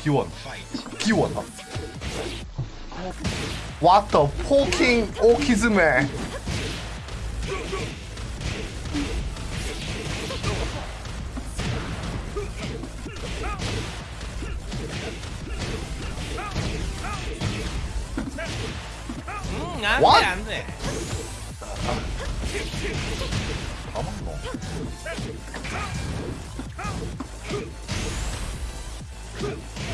기원 기원 What the fucking 오키즈맨 음, 안 What? 돼, 안 돼. 가만노. 아,